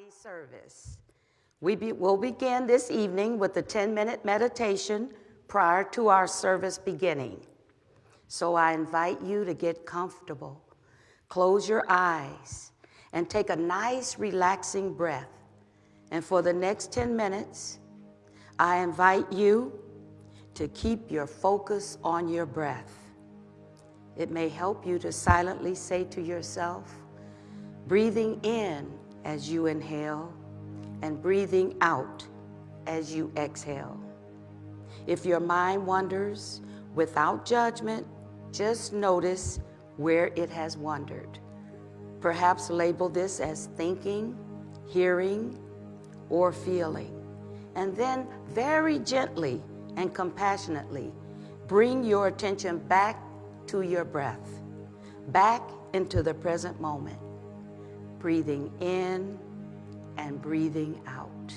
Friday service. We be, will begin this evening with a 10 minute meditation prior to our service beginning. So I invite you to get comfortable, close your eyes, and take a nice, relaxing breath. And for the next 10 minutes, I invite you to keep your focus on your breath. It may help you to silently say to yourself, breathing in as you inhale and breathing out as you exhale. If your mind wanders without judgment, just notice where it has wandered. Perhaps label this as thinking, hearing, or feeling. And then very gently and compassionately bring your attention back to your breath, back into the present moment, breathing in and breathing out.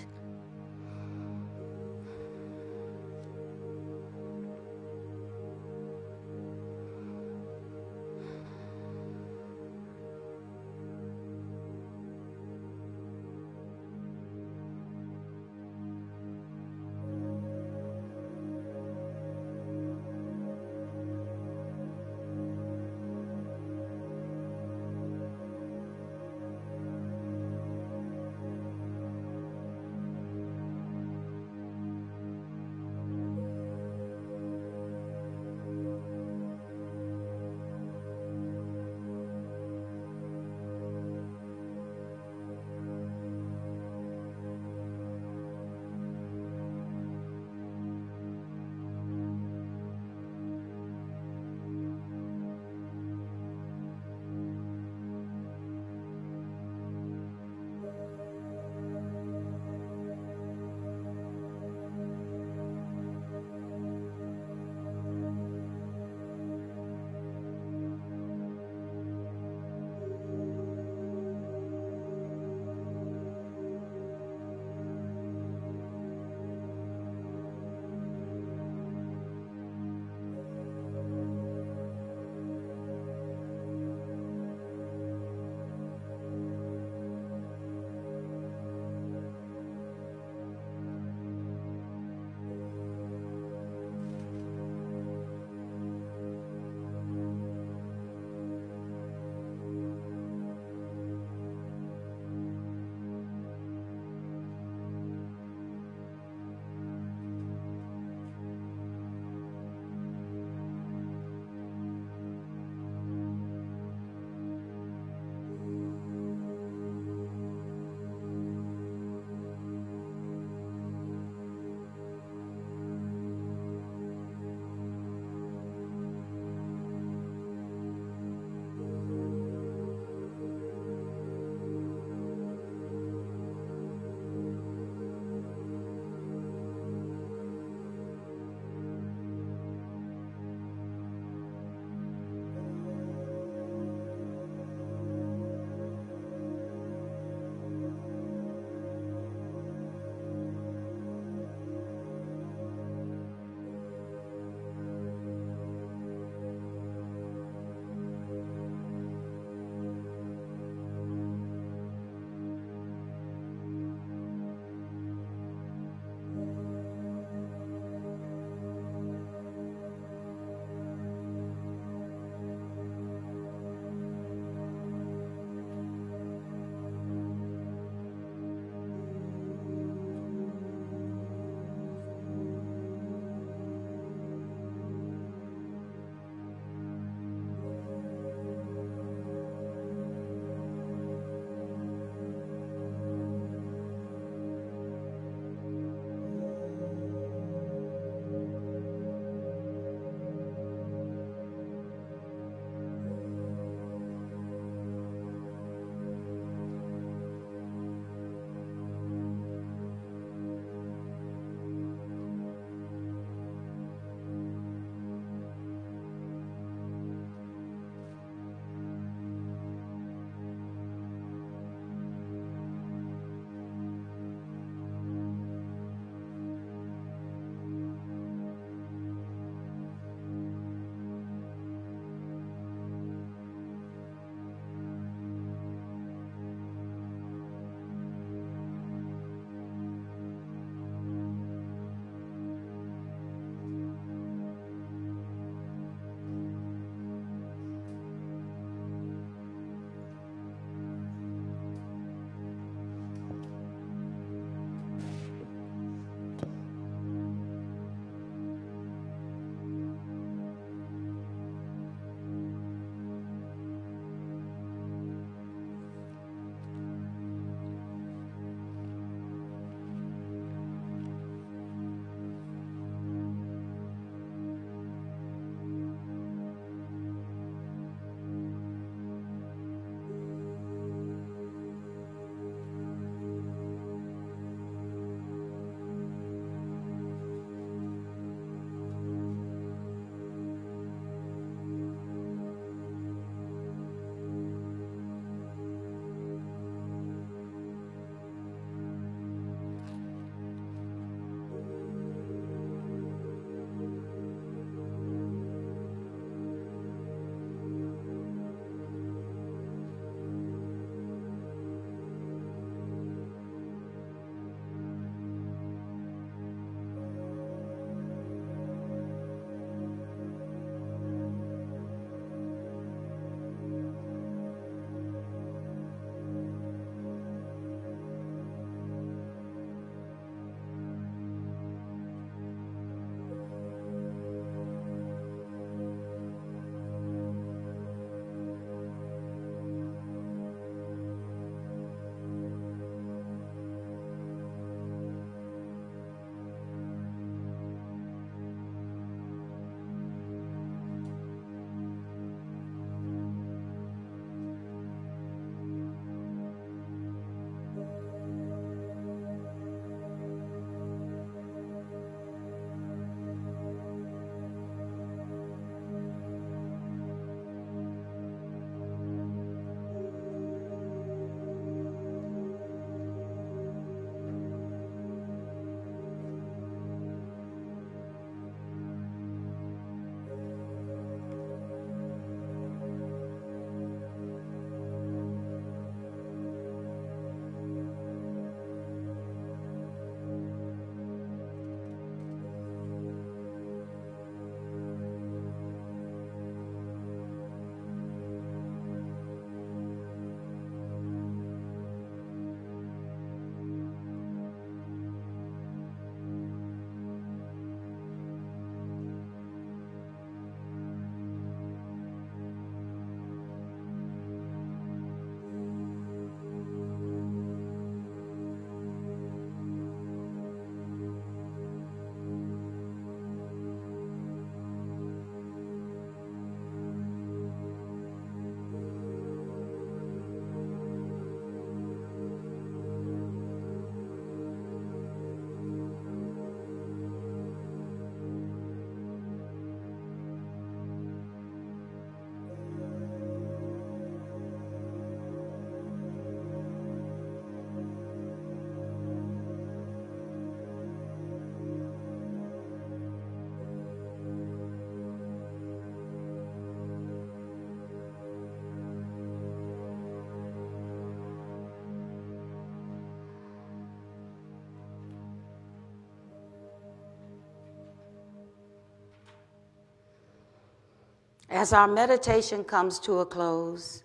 As our meditation comes to a close,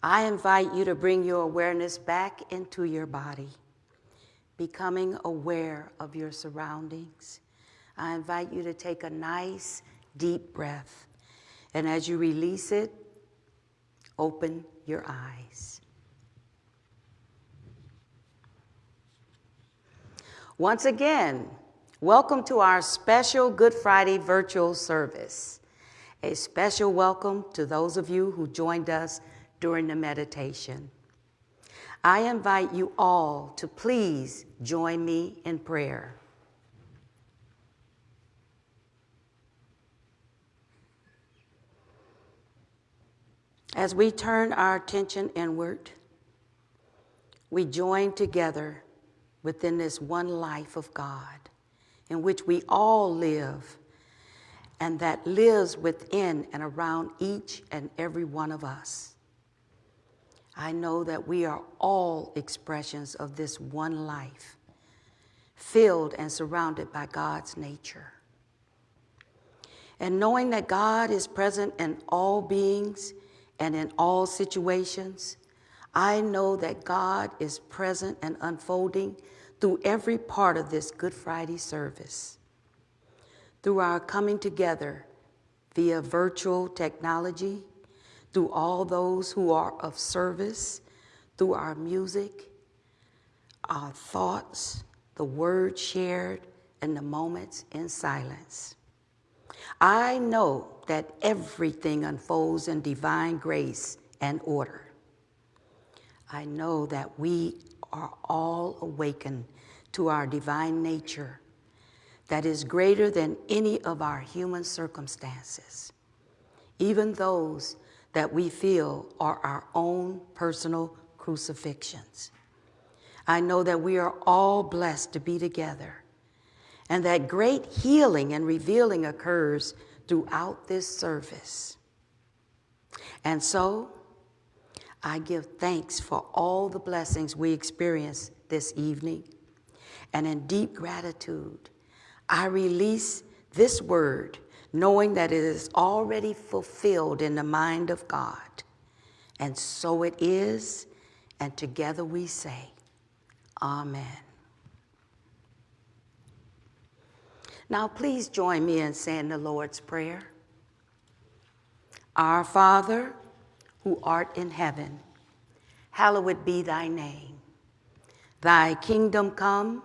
I invite you to bring your awareness back into your body, becoming aware of your surroundings. I invite you to take a nice, deep breath. And as you release it, open your eyes. Once again, welcome to our special Good Friday virtual service. A special welcome to those of you who joined us during the meditation. I invite you all to please join me in prayer. As we turn our attention inward, we join together within this one life of God in which we all live and that lives within and around each and every one of us. I know that we are all expressions of this one life, filled and surrounded by God's nature. And knowing that God is present in all beings and in all situations, I know that God is present and unfolding through every part of this Good Friday service through our coming together via virtual technology, through all those who are of service, through our music, our thoughts, the words shared, and the moments in silence. I know that everything unfolds in divine grace and order. I know that we are all awakened to our divine nature that is greater than any of our human circumstances, even those that we feel are our own personal crucifixions. I know that we are all blessed to be together and that great healing and revealing occurs throughout this service. And so, I give thanks for all the blessings we experience this evening, and in deep gratitude, I release this word knowing that it is already fulfilled in the mind of God. And so it is, and together we say, Amen. Now, please join me in saying the Lord's Prayer. Our Father, who art in heaven, hallowed be thy name. Thy kingdom come,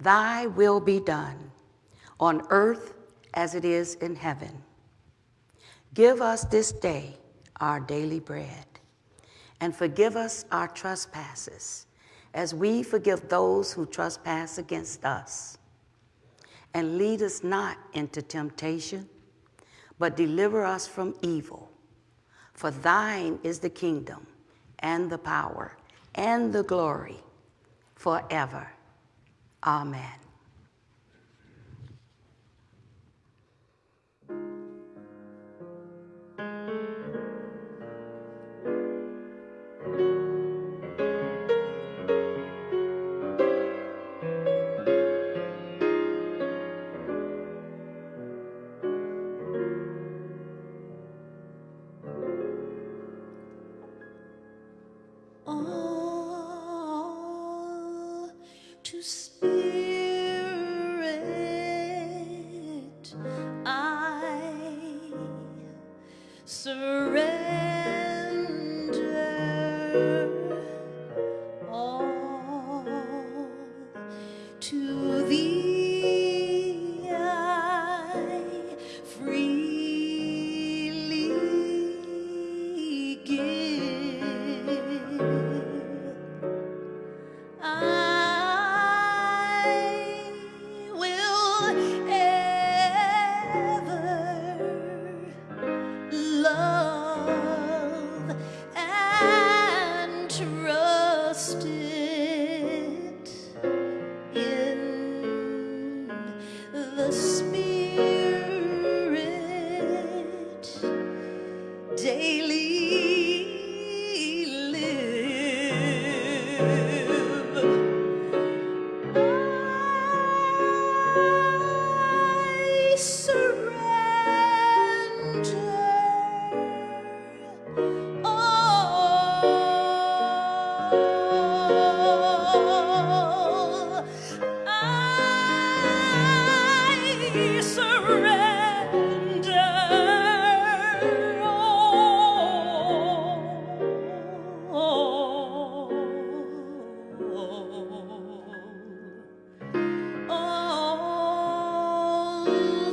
thy will be done on earth as it is in heaven. Give us this day our daily bread, and forgive us our trespasses, as we forgive those who trespass against us. And lead us not into temptation, but deliver us from evil. For thine is the kingdom, and the power, and the glory, forever. Amen.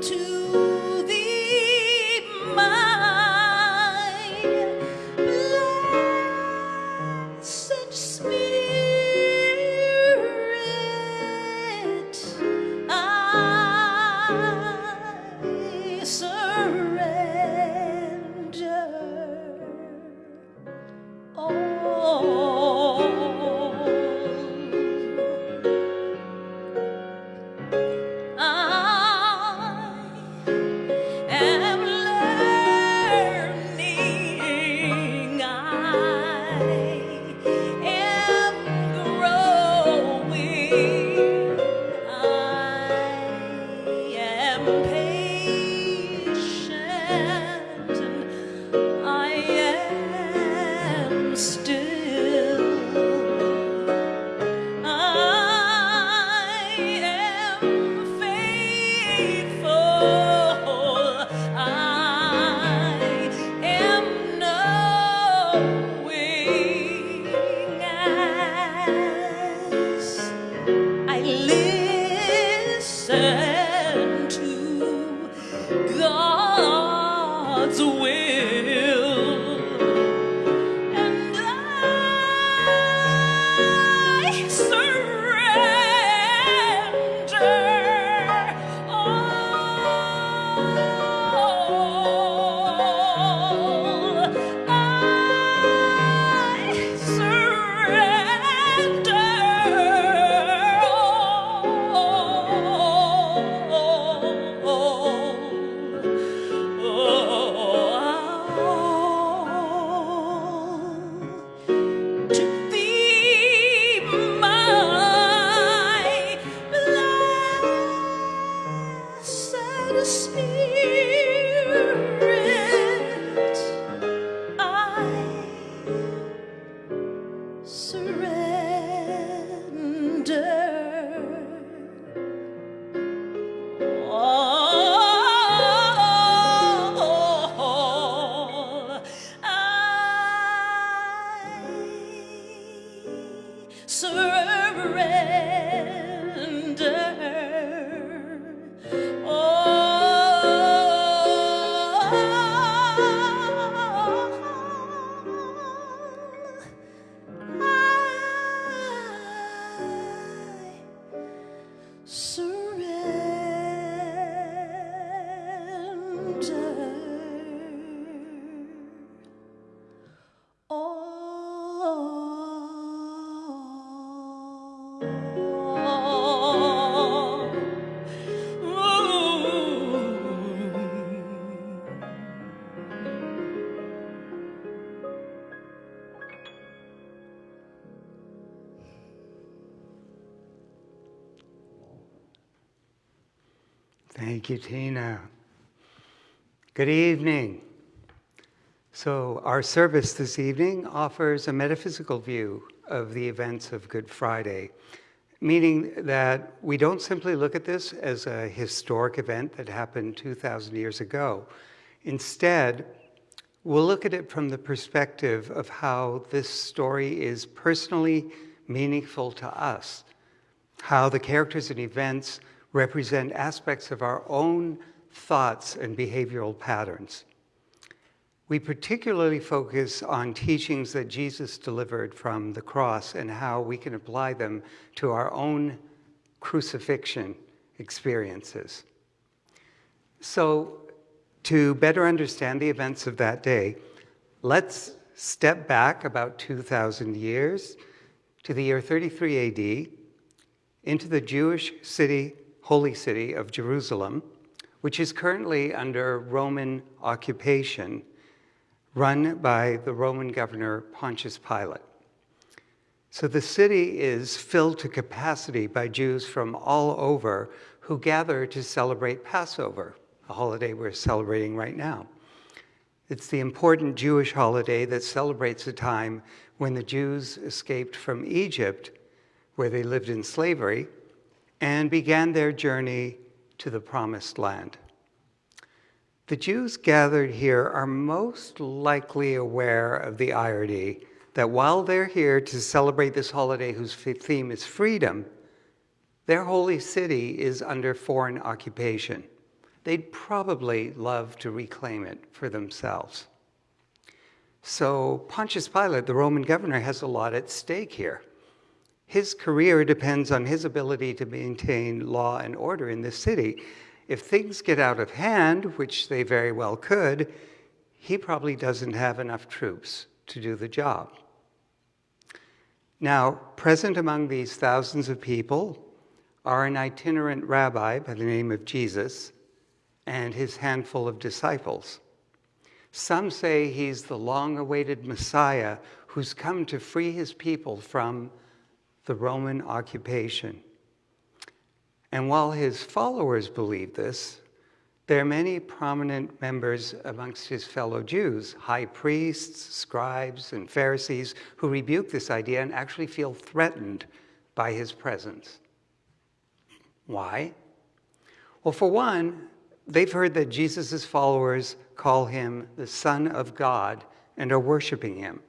Thank you, Tina. Good evening. So, our service this evening offers a metaphysical view of the events of Good Friday, meaning that we don't simply look at this as a historic event that happened 2,000 years ago. Instead, we'll look at it from the perspective of how this story is personally meaningful to us, how the characters and events represent aspects of our own thoughts and behavioral patterns. We particularly focus on teachings that Jesus delivered from the cross and how we can apply them to our own crucifixion experiences. So, to better understand the events of that day, let's step back about 2,000 years to the year 33 AD into the Jewish city holy city of Jerusalem, which is currently under Roman occupation, run by the Roman governor Pontius Pilate. So the city is filled to capacity by Jews from all over who gather to celebrate Passover, a holiday we're celebrating right now. It's the important Jewish holiday that celebrates the time when the Jews escaped from Egypt, where they lived in slavery, and began their journey to the promised land. The Jews gathered here are most likely aware of the irony that while they're here to celebrate this holiday whose theme is freedom, their holy city is under foreign occupation, they'd probably love to reclaim it for themselves. So Pontius Pilate, the Roman governor, has a lot at stake here. His career depends on his ability to maintain law and order in this city. If things get out of hand, which they very well could, he probably doesn't have enough troops to do the job. Now, present among these thousands of people are an itinerant rabbi by the name of Jesus and his handful of disciples. Some say he's the long awaited Messiah who's come to free his people from the Roman occupation. And while his followers believe this, there are many prominent members amongst his fellow Jews, high priests, scribes, and Pharisees, who rebuke this idea and actually feel threatened by his presence. Why? Well, for one, they've heard that Jesus' followers call him the Son of God and are worshiping him.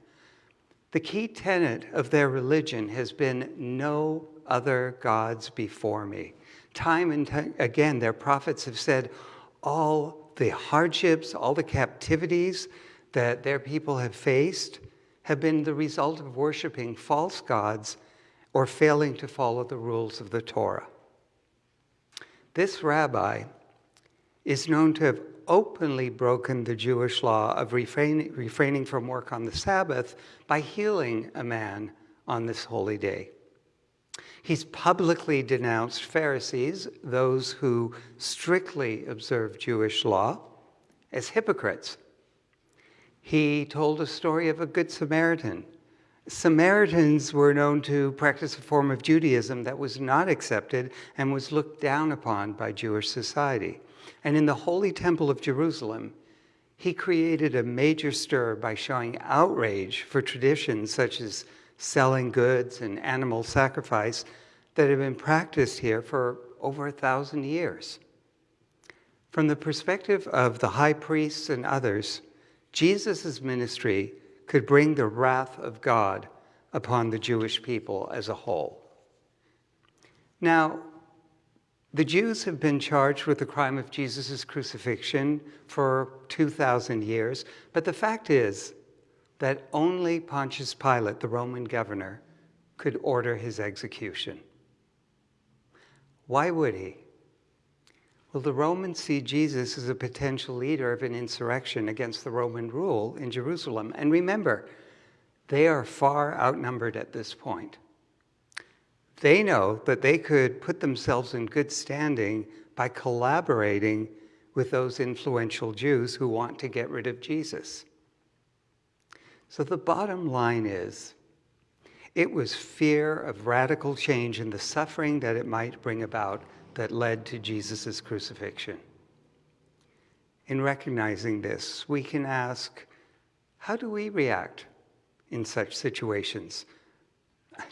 The key tenet of their religion has been no other gods before me. Time and time again, their prophets have said, all the hardships, all the captivities that their people have faced have been the result of worshiping false gods or failing to follow the rules of the Torah. This rabbi is known to have openly broken the Jewish law of refraining, refraining from work on the Sabbath by healing a man on this holy day. He's publicly denounced Pharisees, those who strictly observe Jewish law, as hypocrites. He told a story of a Good Samaritan. Samaritans were known to practice a form of Judaism that was not accepted and was looked down upon by Jewish society. And in the Holy Temple of Jerusalem, he created a major stir by showing outrage for traditions such as selling goods and animal sacrifice that have been practiced here for over a thousand years. From the perspective of the high priests and others, Jesus' ministry could bring the wrath of God upon the Jewish people as a whole. Now, the Jews have been charged with the crime of Jesus' crucifixion for 2,000 years, but the fact is that only Pontius Pilate, the Roman governor, could order his execution. Why would he? Well, the Romans see Jesus as a potential leader of an insurrection against the Roman rule in Jerusalem. And remember, they are far outnumbered at this point. They know that they could put themselves in good standing by collaborating with those influential Jews who want to get rid of Jesus. So the bottom line is it was fear of radical change and the suffering that it might bring about that led to Jesus' crucifixion. In recognizing this, we can ask how do we react in such situations?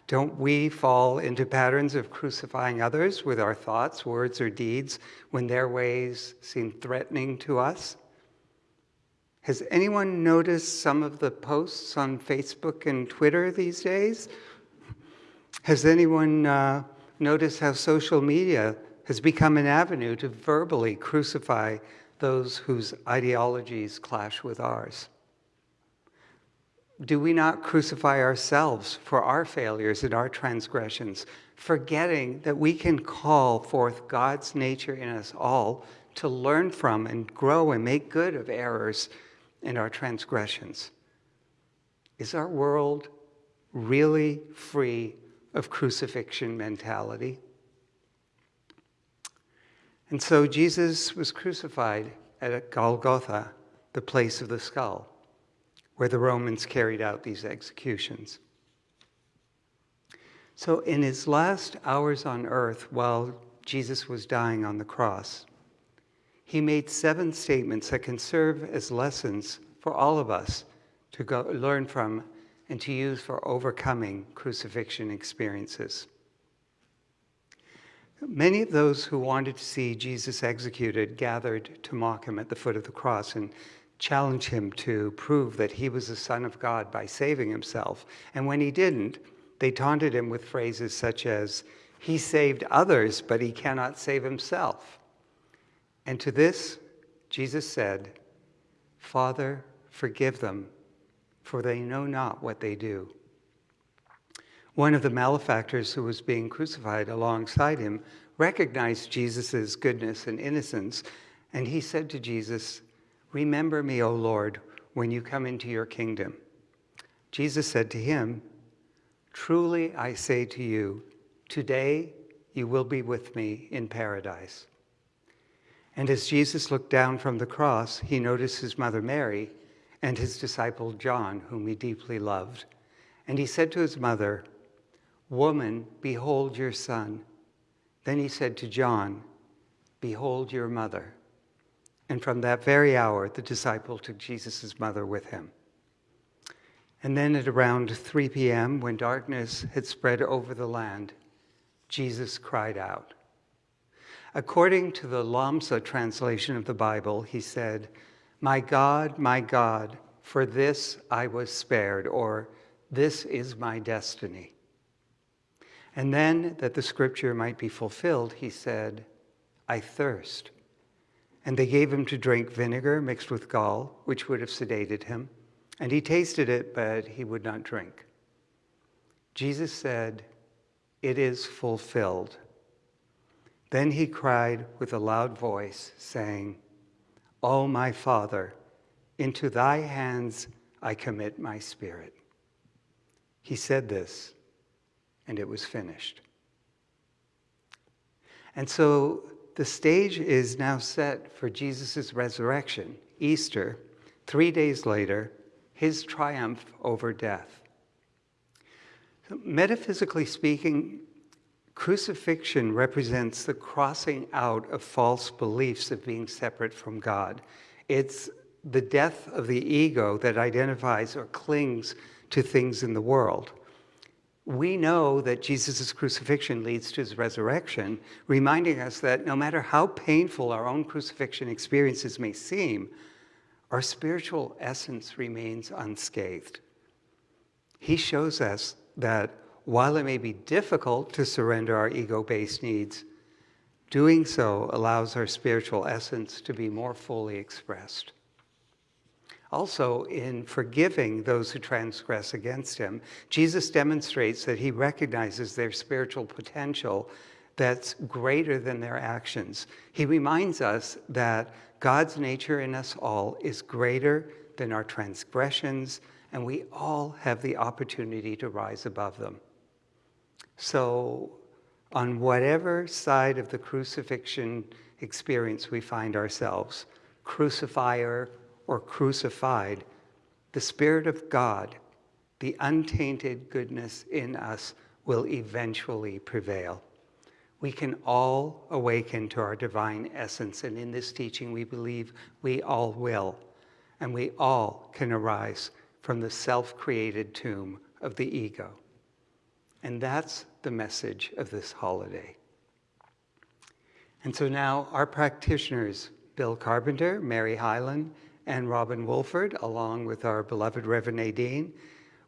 Don't we fall into patterns of crucifying others with our thoughts, words, or deeds when their ways seem threatening to us? Has anyone noticed some of the posts on Facebook and Twitter these days? Has anyone uh, noticed how social media has become an avenue to verbally crucify those whose ideologies clash with ours? Do we not crucify ourselves for our failures and our transgressions, forgetting that we can call forth God's nature in us all to learn from and grow and make good of errors and our transgressions. Is our world really free of crucifixion mentality? And so Jesus was crucified at Golgotha, the place of the skull, where the Romans carried out these executions. So, in his last hours on earth, while Jesus was dying on the cross, he made seven statements that can serve as lessons for all of us to go, learn from and to use for overcoming crucifixion experiences. Many of those who wanted to see Jesus executed gathered to mock him at the foot of the cross and challenge him to prove that he was the Son of God by saving himself. And when he didn't, they taunted him with phrases such as, He saved others, but he cannot save himself. And to this, Jesus said, Father, forgive them, for they know not what they do. One of the malefactors who was being crucified alongside him recognized Jesus' goodness and innocence, and he said to Jesus, Remember me, O Lord, when you come into your kingdom. Jesus said to him, Truly I say to you, today you will be with me in paradise. And as Jesus looked down from the cross, he noticed his mother Mary and his disciple John, whom he deeply loved. And he said to his mother, Woman, behold your son. Then he said to John, Behold your mother. And from that very hour, the disciple took Jesus' mother with him. And then at around 3 p.m., when darkness had spread over the land, Jesus cried out. According to the Lamsa translation of the Bible, he said, My God, my God, for this I was spared, or this is my destiny. And then, that the scripture might be fulfilled, he said, I thirst. And they gave him to drink vinegar mixed with gall, which would have sedated him. And he tasted it, but he would not drink. Jesus said, It is fulfilled. Then he cried with a loud voice, saying, O my Father, into thy hands I commit my spirit. He said this, and it was finished. And so the stage is now set for Jesus' resurrection, Easter, three days later, his triumph over death. Metaphysically speaking, Crucifixion represents the crossing out of false beliefs of being separate from God. It's the death of the ego that identifies or clings to things in the world. We know that Jesus' crucifixion leads to his resurrection, reminding us that no matter how painful our own crucifixion experiences may seem, our spiritual essence remains unscathed. He shows us that while it may be difficult to surrender our ego based needs, doing so allows our spiritual essence to be more fully expressed. Also, in forgiving those who transgress against him, Jesus demonstrates that he recognizes their spiritual potential that's greater than their actions. He reminds us that God's nature in us all is greater than our transgressions, and we all have the opportunity to rise above them. So, on whatever side of the crucifixion experience we find ourselves, crucifier or crucified, the Spirit of God, the untainted goodness in us, will eventually prevail. We can all awaken to our divine essence, and in this teaching, we believe we all will, and we all can arise from the self created tomb of the ego. And that's the message of this holiday. And so now our practitioners, Bill Carpenter, Mary Hyland, and Robin Wolford, along with our beloved Reverend Nadine,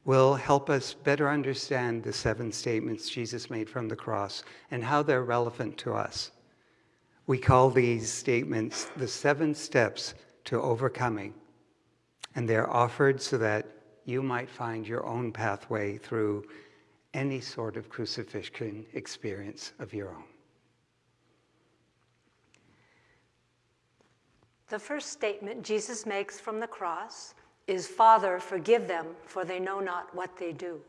will help us better understand the seven statements Jesus made from the cross and how they're relevant to us. We call these statements the seven steps to overcoming, and they're offered so that you might find your own pathway through any sort of crucifixion experience of your own. The first statement Jesus makes from the cross is Father, forgive them, for they know not what they do.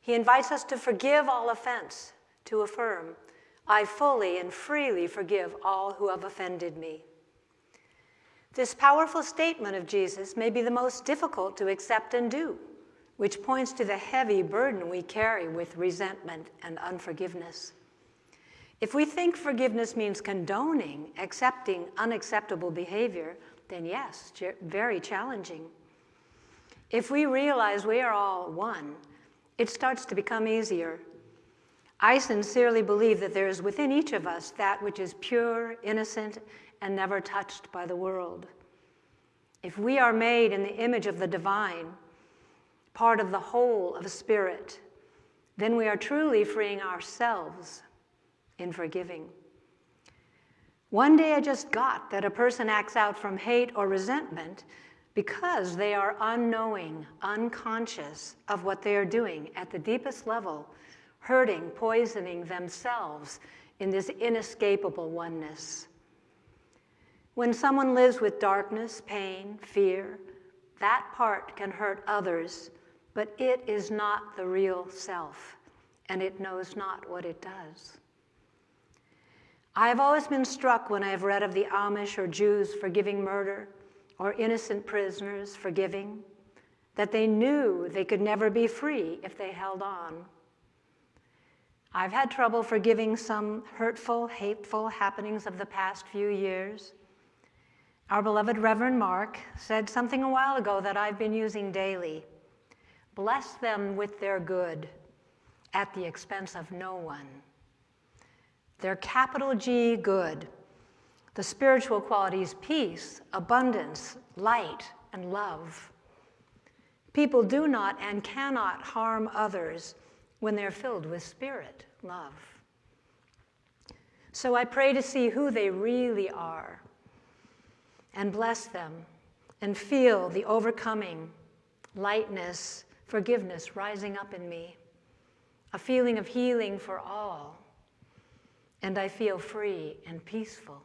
He invites us to forgive all offense, to affirm, I fully and freely forgive all who have offended me. This powerful statement of Jesus may be the most difficult to accept and do which points to the heavy burden we carry with resentment and unforgiveness. If we think forgiveness means condoning, accepting unacceptable behavior, then yes, very challenging. If we realize we are all one, it starts to become easier. I sincerely believe that there is within each of us that which is pure, innocent, and never touched by the world. If we are made in the image of the divine, part of the whole of a spirit, then we are truly freeing ourselves in forgiving. One day I just got that a person acts out from hate or resentment because they are unknowing, unconscious of what they are doing at the deepest level, hurting, poisoning themselves in this inescapable oneness. When someone lives with darkness, pain, fear, that part can hurt others, but it is not the real self, and it knows not what it does. I have always been struck when I have read of the Amish or Jews forgiving murder or innocent prisoners forgiving, that they knew they could never be free if they held on. I've had trouble forgiving some hurtful, hateful happenings of the past few years. Our beloved Reverend Mark said something a while ago that I've been using daily. Bless them with their good at the expense of no one. They're capital G good. The spiritual qualities peace, abundance, light, and love. People do not and cannot harm others when they're filled with spirit, love. So I pray to see who they really are and bless them and feel the overcoming lightness, forgiveness rising up in me, a feeling of healing for all and I feel free and peaceful.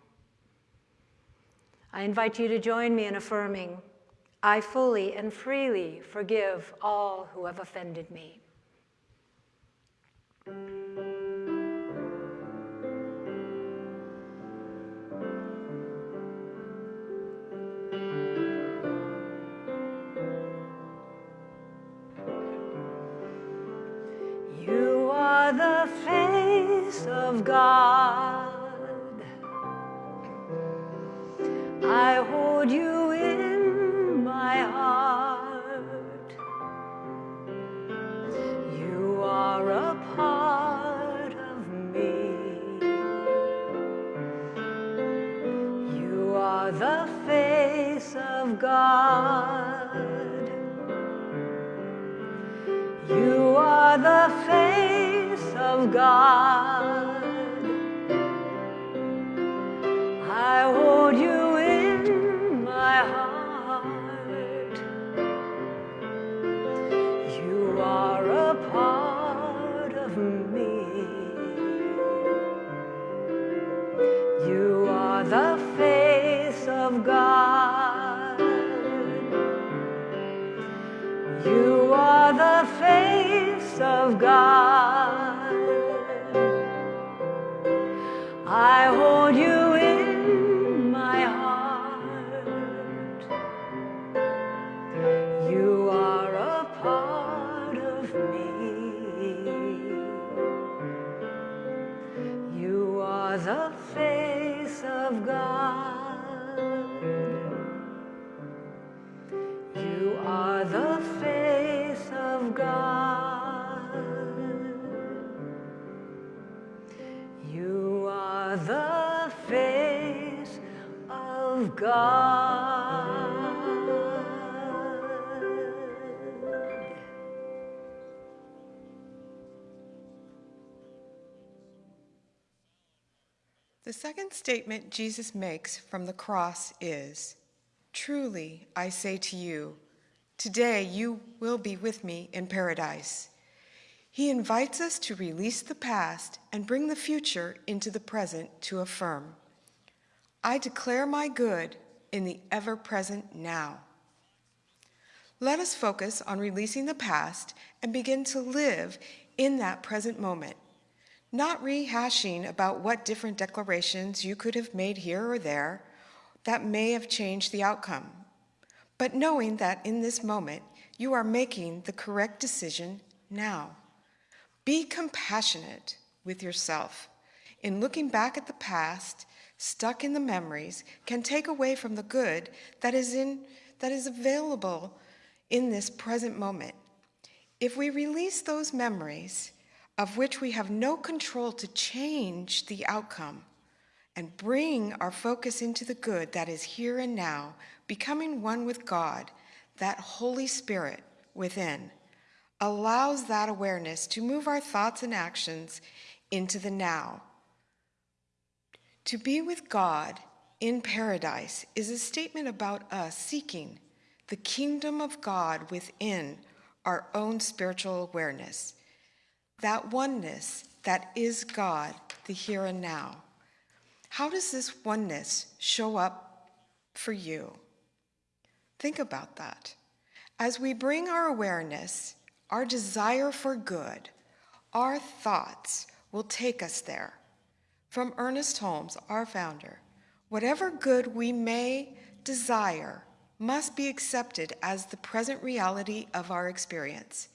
I invite you to join me in affirming, I fully and freely forgive all who have offended me. Statement Jesus makes from the cross is Truly, I say to you, today you will be with me in paradise. He invites us to release the past and bring the future into the present to affirm I declare my good in the ever present now. Let us focus on releasing the past and begin to live in that present moment, not rehashing about what different declarations you could have made here or there that may have changed the outcome, but knowing that in this moment you are making the correct decision now. Be compassionate with yourself. In looking back at the past, stuck in the memories, can take away from the good that is in that is available in this present moment. If we release those memories of which we have no control to change the outcome and bring our focus into the good that is here and now, becoming one with God, that Holy Spirit within allows that awareness to move our thoughts and actions into the now. To be with God in paradise is a statement about us seeking the kingdom of God within our own spiritual awareness, that oneness that is God, the here and now. How does this oneness show up for you? Think about that. As we bring our awareness, our desire for good, our thoughts will take us there. From Ernest Holmes, our founder, whatever good we may desire must be accepted as the present reality of our experience.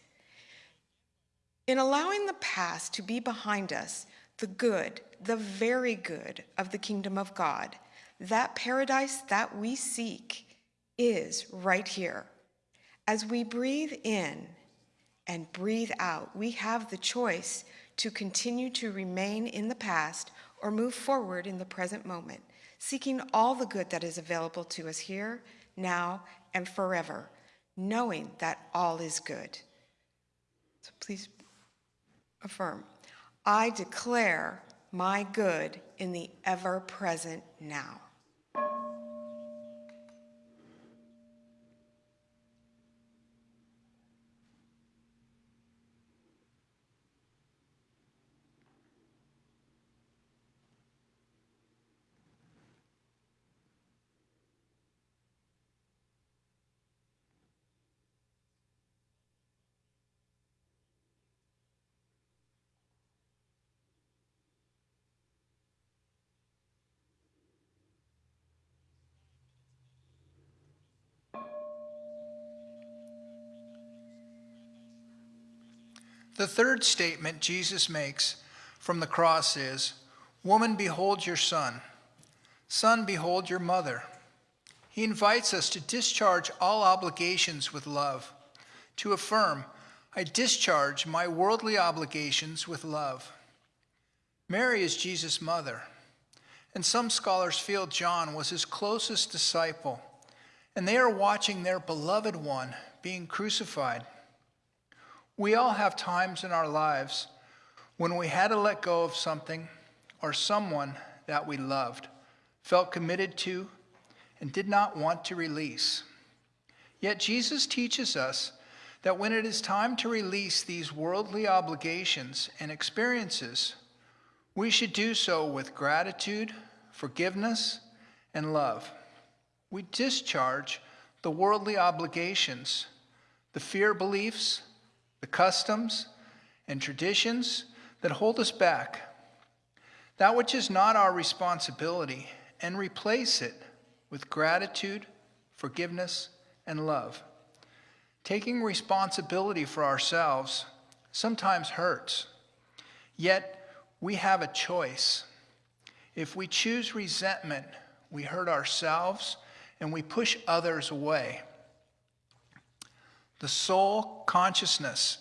In allowing the past to be behind us, the good, the very good of the kingdom of God, that paradise that we seek, is right here. As we breathe in and breathe out, we have the choice to continue to remain in the past or move forward in the present moment, seeking all the good that is available to us here, now, and forever, knowing that all is good. So please affirm I declare my good in the ever present now. The third statement Jesus makes from the cross is Woman, behold your son. Son, behold your mother. He invites us to discharge all obligations with love, to affirm, I discharge my worldly obligations with love. Mary is Jesus' mother, and some scholars feel John was his closest disciple, and they are watching their beloved one being crucified. We all have times in our lives when we had to let go of something or someone that we loved, felt committed to, and did not want to release. Yet Jesus teaches us that when it is time to release these worldly obligations and experiences, we should do so with gratitude, forgiveness, and love. We discharge the worldly obligations, the fear beliefs, the customs and traditions that hold us back, that which is not our responsibility, and replace it with gratitude, forgiveness, and love. Taking responsibility for ourselves sometimes hurts, yet we have a choice. If we choose resentment, we hurt ourselves and we push others away. The soul consciousness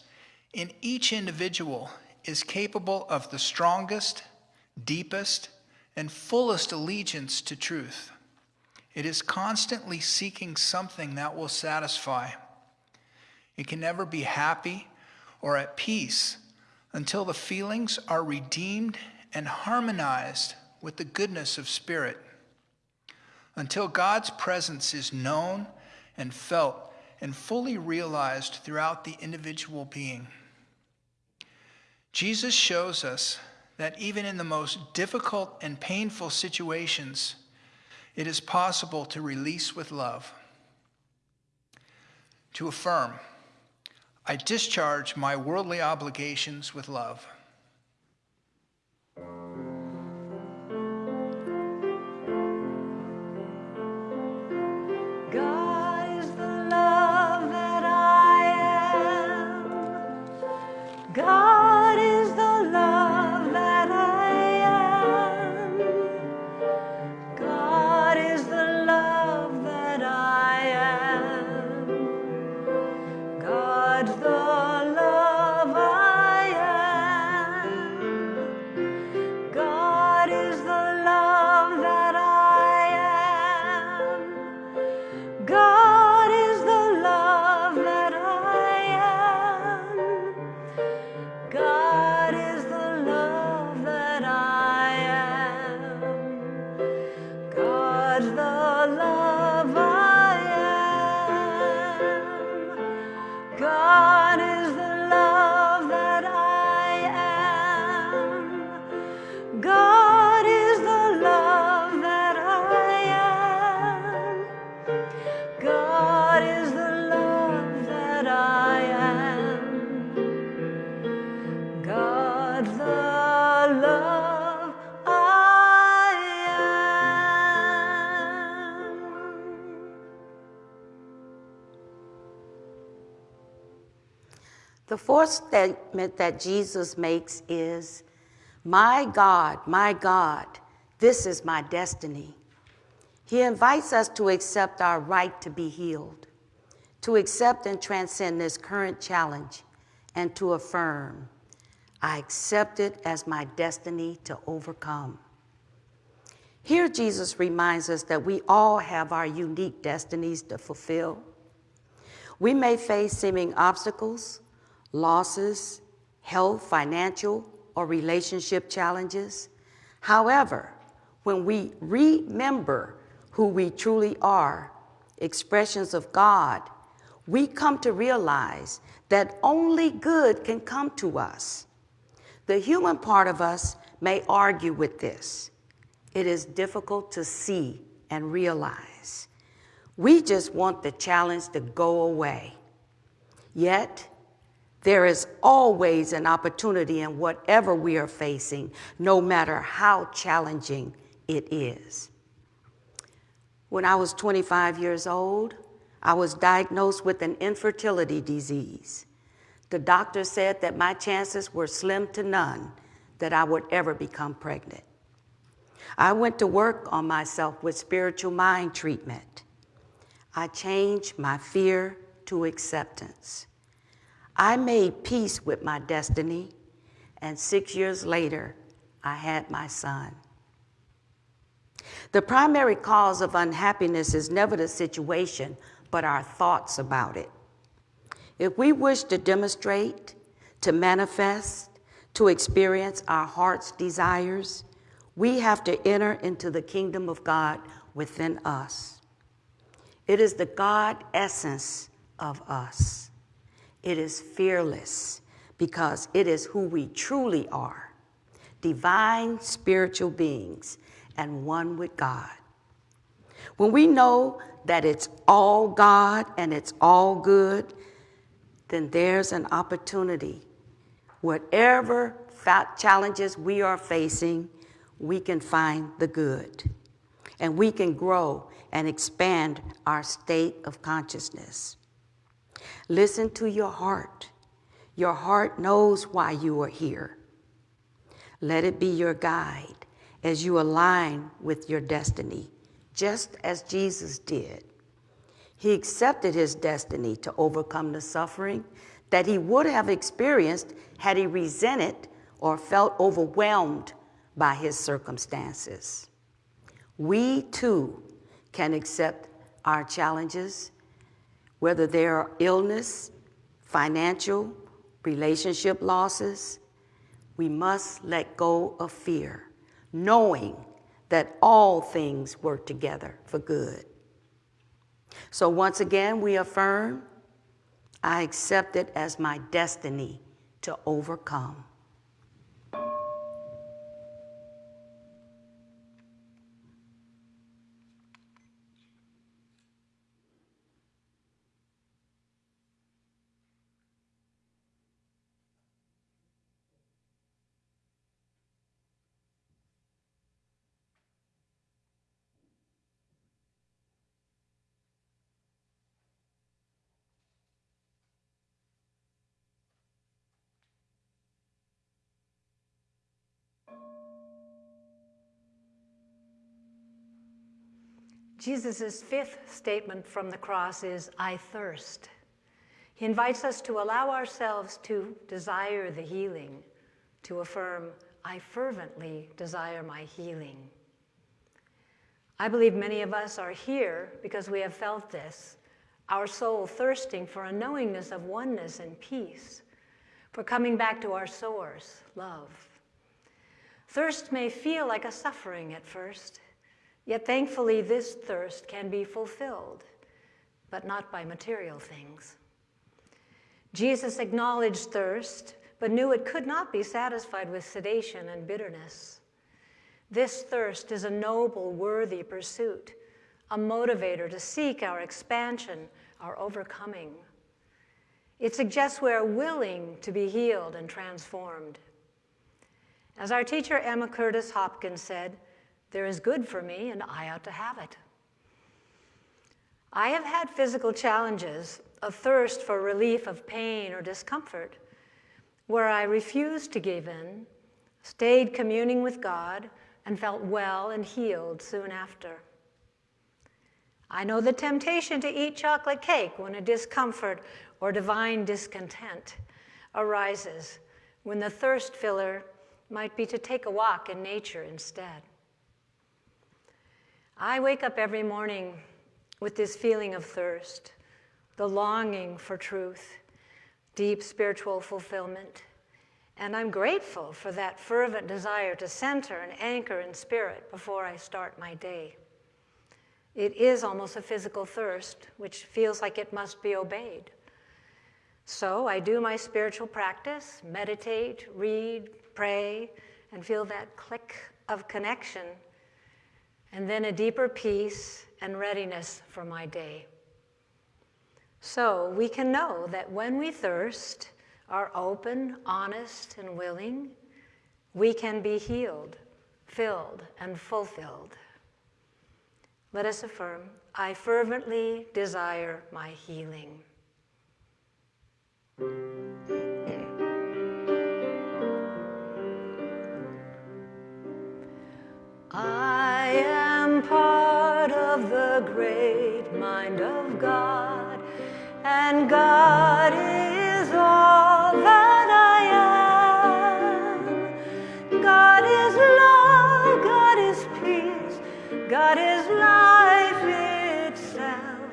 in each individual is capable of the strongest, deepest, and fullest allegiance to truth. It is constantly seeking something that will satisfy. It can never be happy or at peace until the feelings are redeemed and harmonized with the goodness of spirit. Until God's presence is known and felt and fully realized throughout the individual being. Jesus shows us that even in the most difficult and painful situations, it is possible to release with love. To affirm, I discharge my worldly obligations with love. God. The fourth statement that Jesus makes is, My God, my God, this is my destiny. He invites us to accept our right to be healed, to accept and transcend this current challenge, and to affirm, I accept it as my destiny to overcome. Here, Jesus reminds us that we all have our unique destinies to fulfill. We may face seeming obstacles, losses, health, financial, or relationship challenges. However, when we remember who we truly are, expressions of God, we come to realize that only good can come to us. The human part of us may argue with this. It is difficult to see and realize. We just want the challenge to go away. Yet, there is always an opportunity in whatever we are facing, no matter how challenging it is. When I was 25 years old, I was diagnosed with an infertility disease. The doctor said that my chances were slim to none that I would ever become pregnant. I went to work on myself with spiritual mind treatment. I changed my fear to acceptance. I made peace with my destiny, and six years later, I had my son. The primary cause of unhappiness is never the situation, but our thoughts about it. If we wish to demonstrate, to manifest, to experience our heart's desires, we have to enter into the kingdom of God within us. It is the God essence of us. It is fearless because it is who we truly are divine spiritual beings and one with God. When we know that it's all God and it's all good, then there's an opportunity. Whatever challenges we are facing, we can find the good. And we can grow and expand our state of consciousness. Listen to your heart. Your heart knows why you are here. Let it be your guide as you align with your destiny, just as Jesus did. He accepted his destiny to overcome the suffering that he would have experienced had he resented or felt overwhelmed by his circumstances. We too can accept our challenges, whether there are illness, financial, relationship losses. We must let go of fear, knowing that all things work together for good. So once again, we affirm I accept it as my destiny to overcome. Jesus' fifth statement from the cross is, I thirst. He invites us to allow ourselves to desire the healing, to affirm, I fervently desire my healing. I believe many of us are here because we have felt this, our soul thirsting for a knowingness of oneness and peace, for coming back to our source, love. Thirst may feel like a suffering at first, Yet thankfully, this thirst can be fulfilled, but not by material things. Jesus acknowledged thirst, but knew it could not be satisfied with sedation and bitterness. This thirst is a noble, worthy pursuit, a motivator to seek our expansion, our overcoming. It suggests we are willing to be healed and transformed. As our teacher Emma Curtis Hopkins said, there is good for me, and I ought to have it. I have had physical challenges, a thirst for relief of pain or discomfort, where I refused to give in, stayed communing with God, and felt well and healed soon after. I know the temptation to eat chocolate cake when a discomfort or divine discontent arises, when the thirst filler might be to take a walk in nature instead. I wake up every morning with this feeling of thirst, the longing for truth, deep spiritual fulfillment. And I'm grateful for that fervent desire to center and anchor in spirit before I start my day. It is almost a physical thirst, which feels like it must be obeyed. So I do my spiritual practice, meditate, read, pray, and feel that click of connection, and then a deeper peace and readiness for my day. So we can know that when we thirst, are open, honest, and willing, we can be healed, filled, and fulfilled. Let us affirm I fervently desire my healing. I of the great mind of God, and God is all that I am. God is love, God is peace, God is life itself,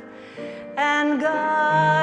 and God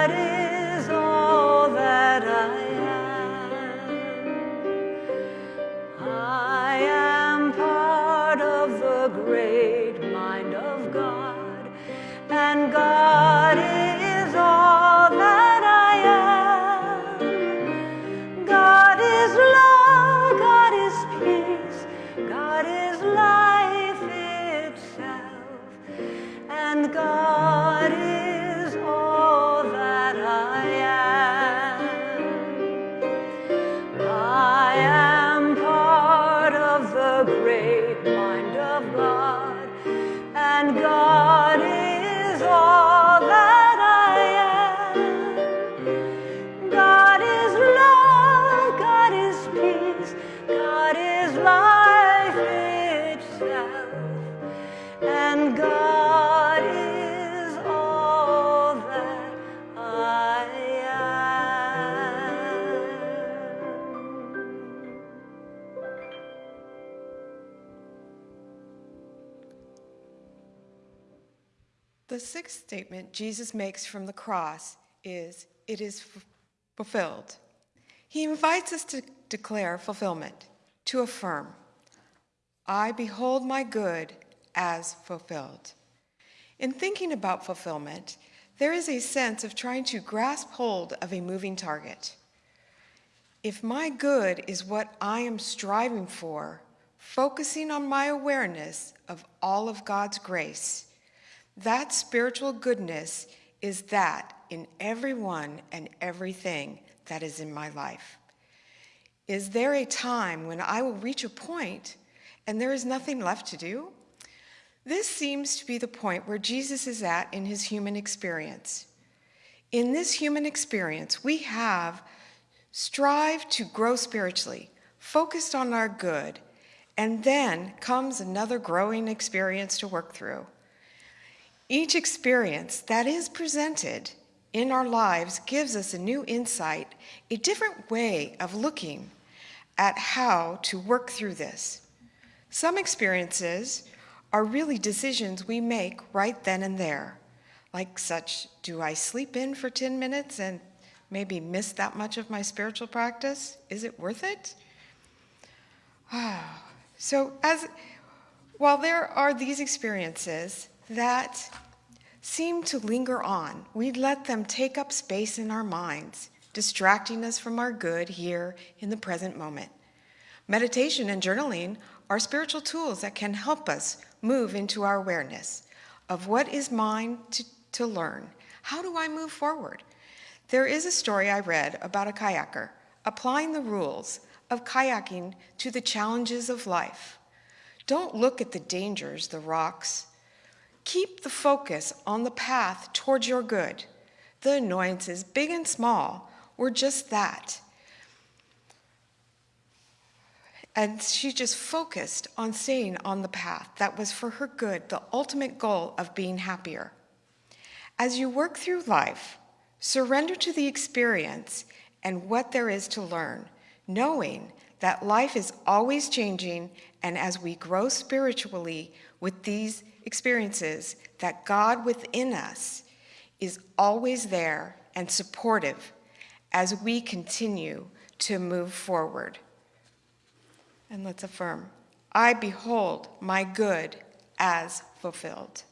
The sixth statement Jesus makes from the cross is, It is fulfilled. He invites us to declare fulfillment, to affirm, I behold my good as fulfilled. In thinking about fulfillment, there is a sense of trying to grasp hold of a moving target. If my good is what I am striving for, focusing on my awareness of all of God's grace, that spiritual goodness is that in everyone and everything that is in my life. Is there a time when I will reach a point and there is nothing left to do? This seems to be the point where Jesus is at in his human experience. In this human experience, we have strived to grow spiritually, focused on our good, and then comes another growing experience to work through. Each experience that is presented in our lives gives us a new insight, a different way of looking at how to work through this. Some experiences are really decisions we make right then and there, like such do I sleep in for 10 minutes and maybe miss that much of my spiritual practice? Is it worth it? Ah, so as while there are these experiences that seem to linger on, we let them take up space in our minds, distracting us from our good here in the present moment. Meditation and journaling are spiritual tools that can help us move into our awareness of what is mine to, to learn. How do I move forward? There is a story I read about a kayaker applying the rules of kayaking to the challenges of life. Don't look at the dangers, the rocks. Keep the focus on the path towards your good. The annoyances, big and small, were just that. And she just focused on staying on the path that was for her good, the ultimate goal of being happier. As you work through life, surrender to the experience and what there is to learn, knowing that life is always changing, and as we grow spiritually with these experiences, that God within us is always there and supportive as we continue to move forward. And let's affirm I behold my good as fulfilled.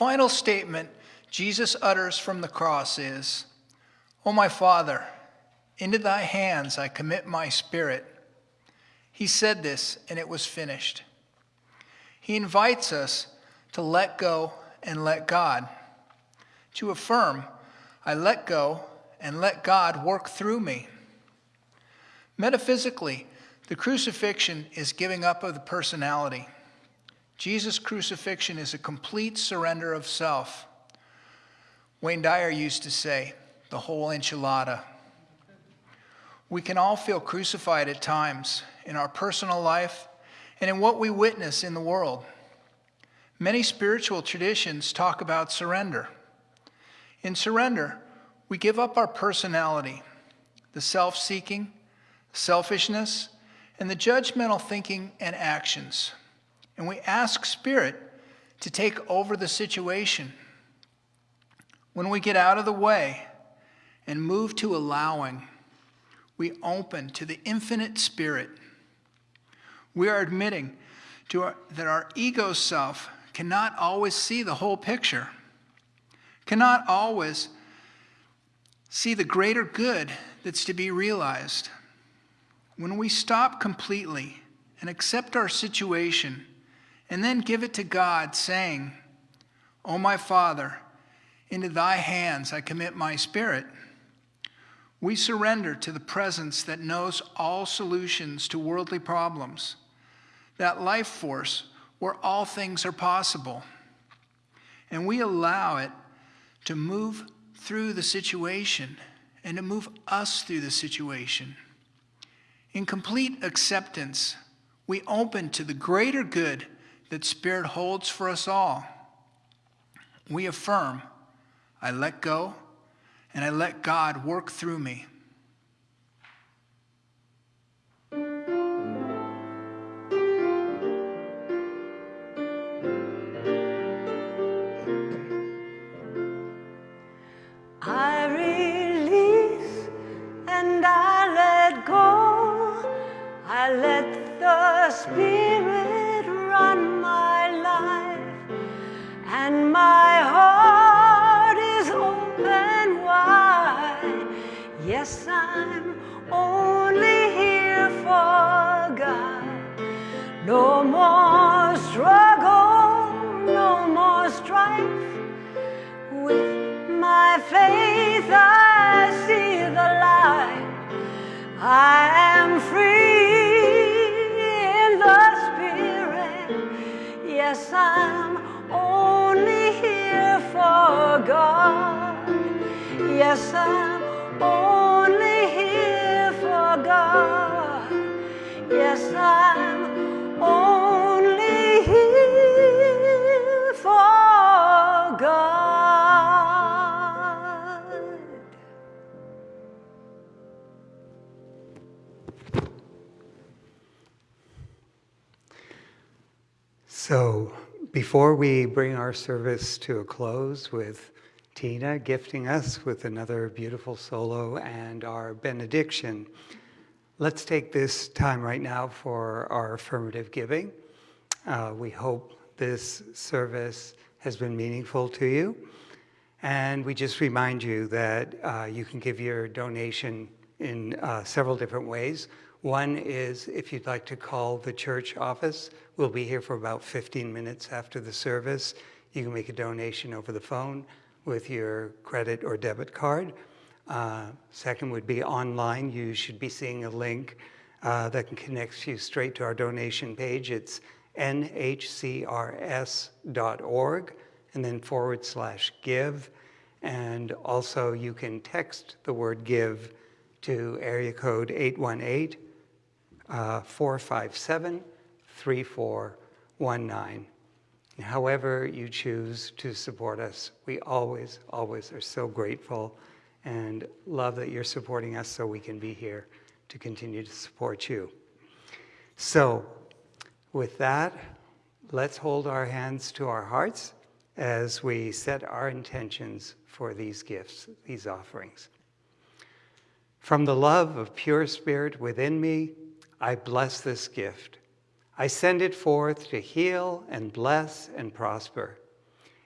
Final statement Jesus utters from the cross is, O my Father, into thy hands I commit my spirit. He said this, and it was finished. He invites us to let go and let God, to affirm, I let go and let God work through me. Metaphysically, the crucifixion is giving up of the personality. Jesus' crucifixion is a complete surrender of self. Wayne Dyer used to say, the whole enchilada. We can all feel crucified at times in our personal life and in what we witness in the world. Many spiritual traditions talk about surrender. In surrender, we give up our personality, the self seeking, selfishness, and the judgmental thinking and actions and we ask Spirit to take over the situation. When we get out of the way and move to allowing, we open to the infinite Spirit. We are admitting to our, that our ego self cannot always see the whole picture, cannot always see the greater good that's to be realized. When we stop completely and accept our situation, and then give it to God, saying, O my Father, into thy hands I commit my spirit. We surrender to the presence that knows all solutions to worldly problems, that life force where all things are possible. And we allow it to move through the situation and to move us through the situation. In complete acceptance, we open to the greater good that Spirit holds for us all. We affirm, I let go and I let God work through me. I release and I let go. I let the Spirit my heart is open wide. Yes, I'm only here for God. No more struggle, no more strife. With my faith, I see the light. I am free in the Spirit. Yes, I'm only here for God. Yes, I'm only here for God. Yes, I'm only here for God. So, before we bring our service to a close with Tina gifting us with another beautiful solo and our benediction, let's take this time right now for our affirmative giving. Uh, we hope this service has been meaningful to you. And we just remind you that uh, you can give your donation in uh, several different ways. One is if you'd like to call the church office, we'll be here for about 15 minutes after the service. You can make a donation over the phone with your credit or debit card. Uh, second would be online. You should be seeing a link uh, that can connect you straight to our donation page. It's nhcrs.org and then forward slash give. And also you can text the word give to area code 818 uh, 457 3419. However you choose to support us, we always, always are so grateful and love that you're supporting us so we can be here to continue to support you. So, with that, let's hold our hands to our hearts as we set our intentions for these gifts, these offerings. From the love of pure spirit within me, I bless this gift. I send it forth to heal and bless and prosper.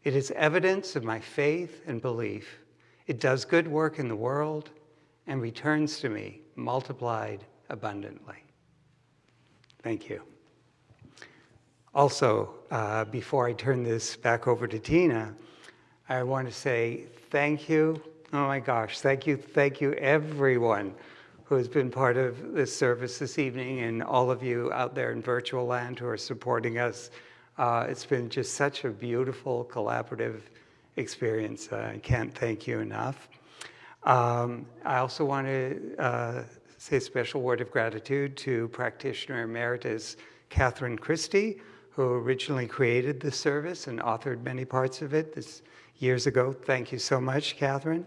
It is evidence of my faith and belief. It does good work in the world and returns to me multiplied abundantly. Thank you. Also, uh, before I turn this back over to Tina, I want to say thank you. Oh my gosh, thank you, thank you, everyone who has been part of this service this evening and all of you out there in virtual land who are supporting us. Uh, it's been just such a beautiful, collaborative experience. Uh, I can't thank you enough. Um, I also want to uh, say a special word of gratitude to practitioner emeritus Catherine Christie, who originally created the service and authored many parts of it this years ago. Thank you so much, Catherine.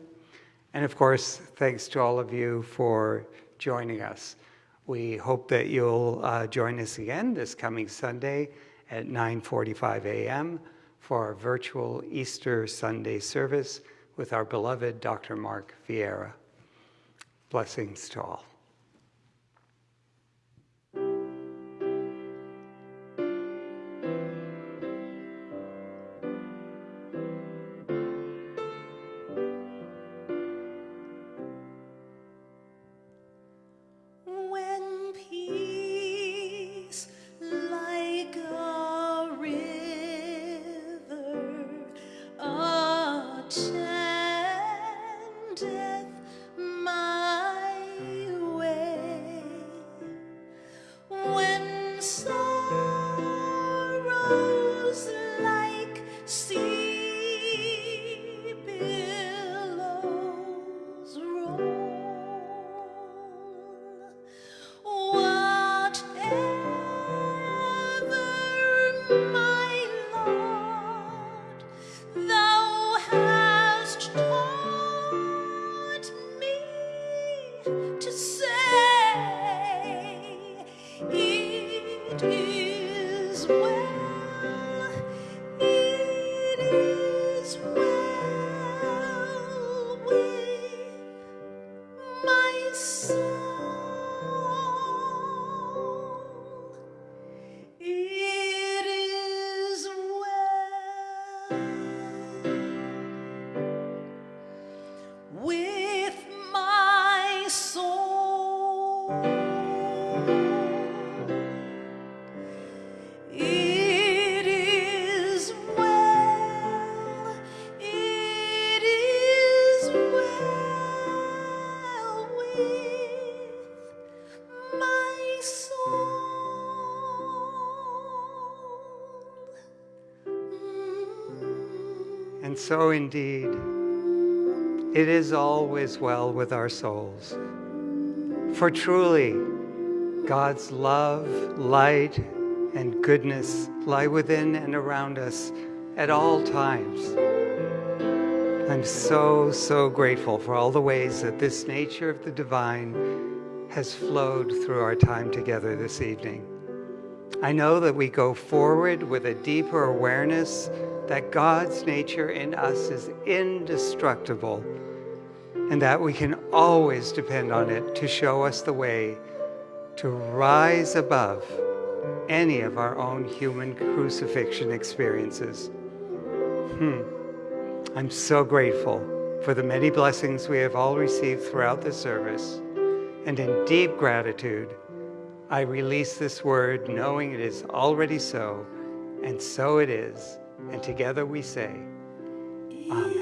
And of course, thanks to all of you for joining us. We hope that you'll uh, join us again this coming Sunday at 9.45 a.m. for our virtual Easter Sunday service with our beloved Dr. Mark Vieira. Blessings to all. So indeed, it is always well with our souls. For truly, God's love, light, and goodness lie within and around us at all times. I'm so, so grateful for all the ways that this nature of the divine has flowed through our time together this evening. I know that we go forward with a deeper awareness that God's nature in us is indestructible and that we can always depend on it to show us the way to rise above any of our own human crucifixion experiences. Hmm. I'm so grateful for the many blessings we have all received throughout this service. And in deep gratitude, I release this word knowing it is already so, and so it is. And together we say, Amen.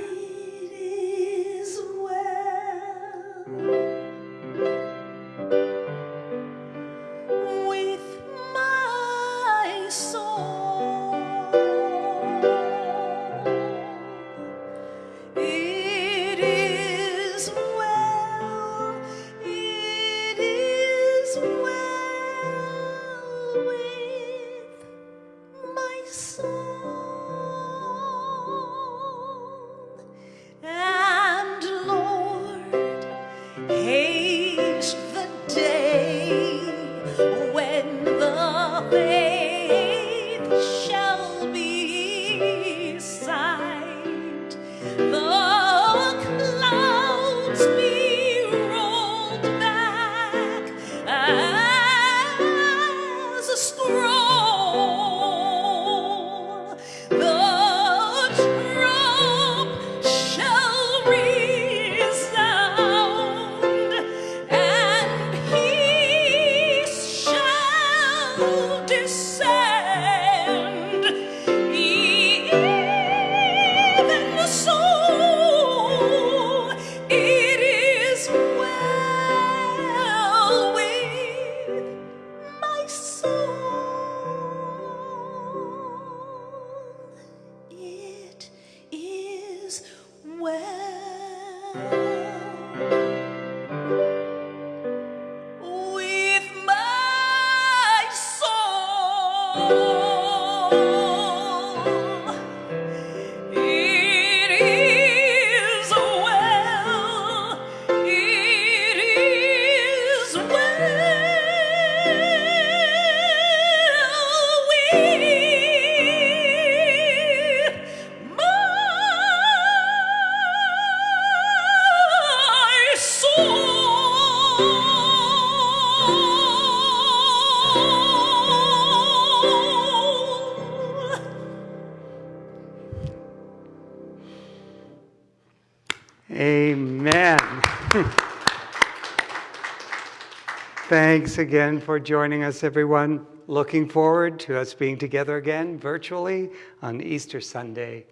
Thanks again for joining us, everyone. Looking forward to us being together again virtually on Easter Sunday.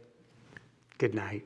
Good night.